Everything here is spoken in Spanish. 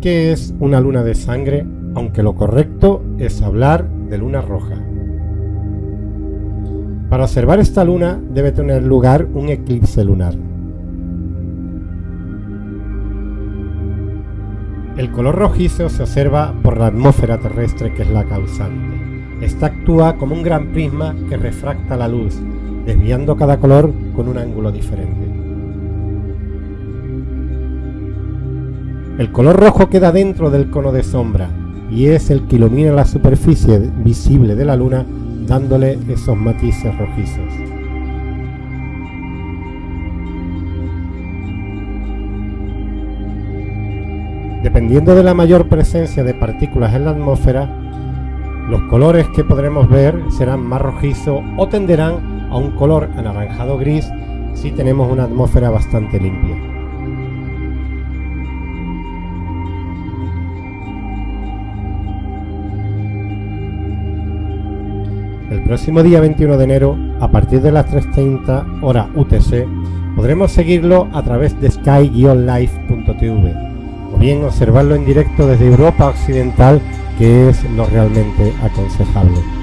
¿Qué es una luna de sangre? Aunque lo correcto es hablar de luna roja. Para observar esta luna debe tener lugar un eclipse lunar. El color rojizo se observa por la atmósfera terrestre que es la causante. Esta actúa como un gran prisma que refracta la luz, desviando cada color con un ángulo diferente. El color rojo queda dentro del cono de sombra y es el que ilumina la superficie visible de la luna dándole esos matices rojizos. Dependiendo de la mayor presencia de partículas en la atmósfera, los colores que podremos ver serán más rojizos o tenderán a un color anaranjado gris si tenemos una atmósfera bastante limpia. El próximo día 21 de enero, a partir de las 3.30 hora UTC, podremos seguirlo a través de sky-life.tv o bien observarlo en directo desde Europa Occidental, que es lo realmente aconsejable.